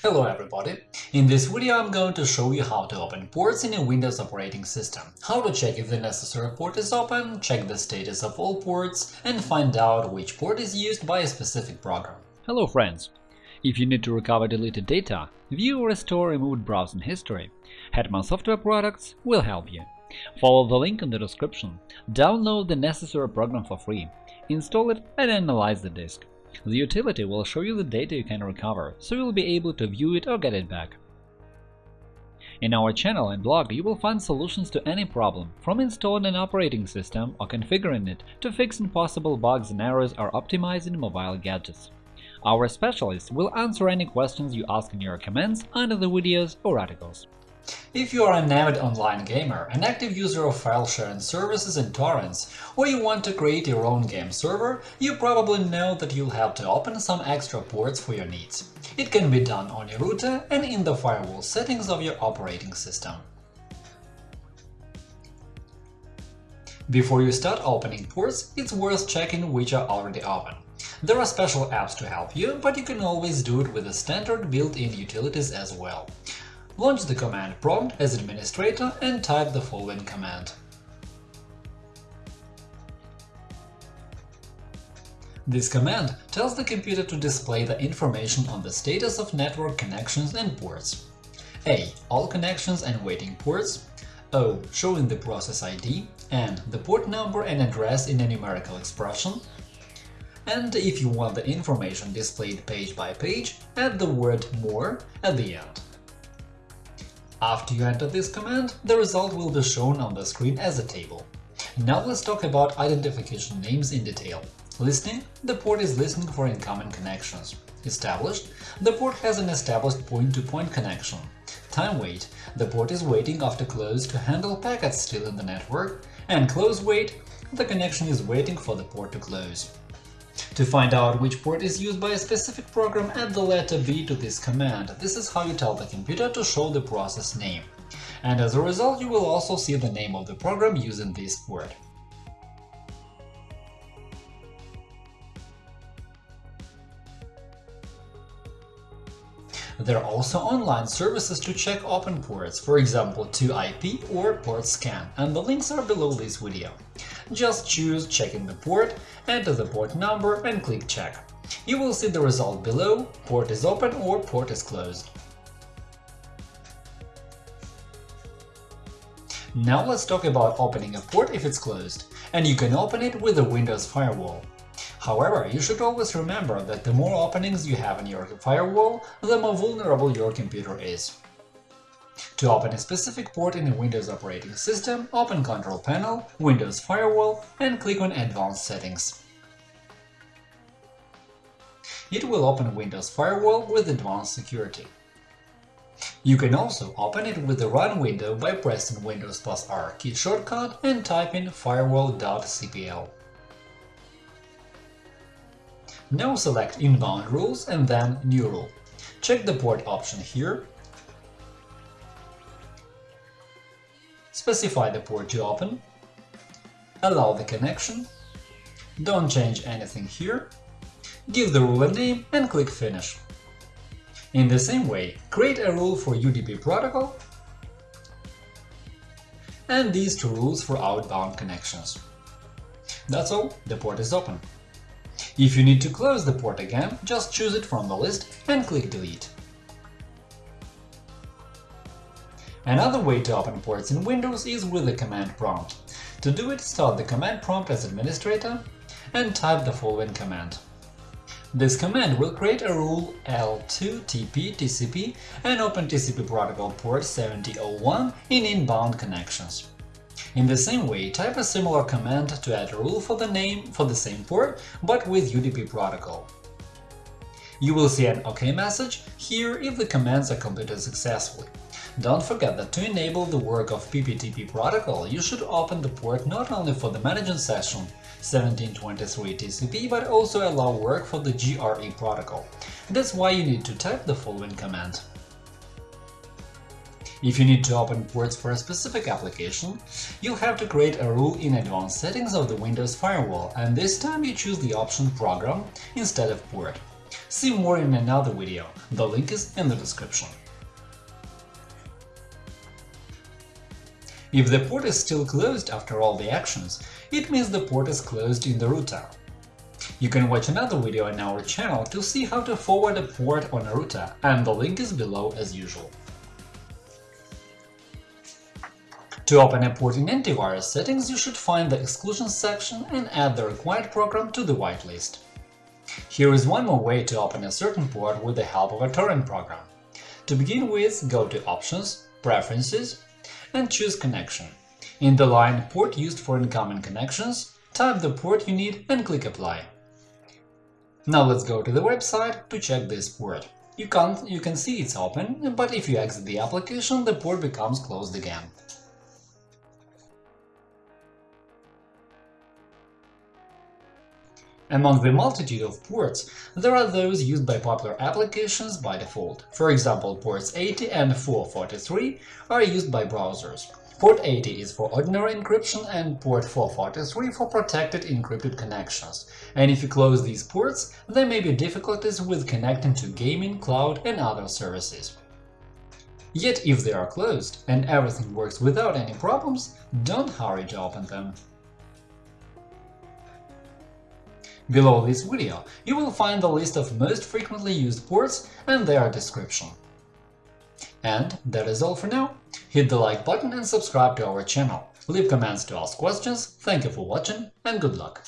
Hello everybody! In this video I'm going to show you how to open ports in a Windows operating system, how to check if the necessary port is open, check the status of all ports, and find out which port is used by a specific program. Hello friends! If you need to recover deleted data, view or restore removed browsing history, Hetman Software Products will help you. Follow the link in the description, download the necessary program for free, install it and analyze the disk. The utility will show you the data you can recover, so you'll be able to view it or get it back. In our channel and blog you will find solutions to any problem, from installing an operating system or configuring it to fixing possible bugs and errors or optimizing mobile gadgets. Our specialists will answer any questions you ask in your comments under the videos or articles. If you are an avid online gamer, an active user of file-sharing services and torrents, or you want to create your own game server, you probably know that you'll have to open some extra ports for your needs. It can be done on your router and in the firewall settings of your operating system. Before you start opening ports, it's worth checking which are already open. There are special apps to help you, but you can always do it with the standard built-in utilities as well. Launch the command prompt as administrator and type the following command. This command tells the computer to display the information on the status of network connections and ports. A. All connections and waiting ports. O. Showing the process ID and the port number and address in a numerical expression. And if you want the information displayed page by page, add the word More at the end. After you enter this command, the result will be shown on the screen as a table. Now let's talk about identification names in detail. Listening – the port is listening for incoming connections. Established – the port has an established point-to-point -point connection. Time wait – the port is waiting after close to handle packets still in the network. And close wait – the connection is waiting for the port to close. To find out which port is used by a specific program, add the letter B to this command. This is how you tell the computer to show the process name. And as a result, you will also see the name of the program using this port. There are also online services to check open ports, for example 2IP or port scan, and the links are below this video. Just choose Checking the port, enter the port number and click Check. You will see the result below – port is open or port is closed. Now let's talk about opening a port if it's closed, and you can open it with a Windows firewall. However, you should always remember that the more openings you have in your firewall, the more vulnerable your computer is. To open a specific port in a Windows operating system, open Control Panel, Windows Firewall and click on Advanced Settings. It will open Windows Firewall with Advanced Security. You can also open it with the Run window by pressing Windows plus R key shortcut and typing firewall.cpl. Now select Inbound rules and then New rule. Check the port option here. Specify the port to open. Allow the connection. Don't change anything here. Give the rule a name and click Finish. In the same way, create a rule for UDP protocol and these two rules for outbound connections. That's all, the port is open. If you need to close the port again, just choose it from the list and click Delete. Another way to open ports in Windows is with the command prompt. To do it, start the command prompt as administrator and type the following command. This command will create a rule L2TP TCP and open TCP protocol port 7001 in inbound connections. In the same way, type a similar command to add a rule for the name for the same port, but with UDP protocol. You will see an OK message here if the commands are completed successfully. Don't forget that to enable the work of PPTP protocol, you should open the port not only for the managing session 1723 TCP, but also allow work for the GRE protocol. That's why you need to type the following command. If you need to open ports for a specific application, you'll have to create a rule in advanced settings of the Windows firewall, and this time you choose the option Program instead of port. See more in another video, the link is in the description. If the port is still closed after all the actions, it means the port is closed in the router. You can watch another video on our channel to see how to forward a port on a router, and the link is below as usual. To open a port in antivirus settings, you should find the exclusions section and add the required program to the whitelist. Here is one more way to open a certain port with the help of a torrent program. To begin with, go to Options, Preferences, and choose Connection. In the line Port used for incoming connections, type the port you need and click Apply. Now let's go to the website to check this port. You, can't, you can see it's open, but if you exit the application, the port becomes closed again. Among the multitude of ports, there are those used by popular applications by default. For example, ports 80 and 443 are used by browsers. Port 80 is for ordinary encryption and port 443 for protected encrypted connections. And if you close these ports, there may be difficulties with connecting to gaming, cloud and other services. Yet if they are closed and everything works without any problems, don't hurry to open them. Below this video you will find the list of most frequently used ports and their description. And that is all for now. Hit the like button and subscribe to our channel. Leave comments to ask questions, thank you for watching and good luck!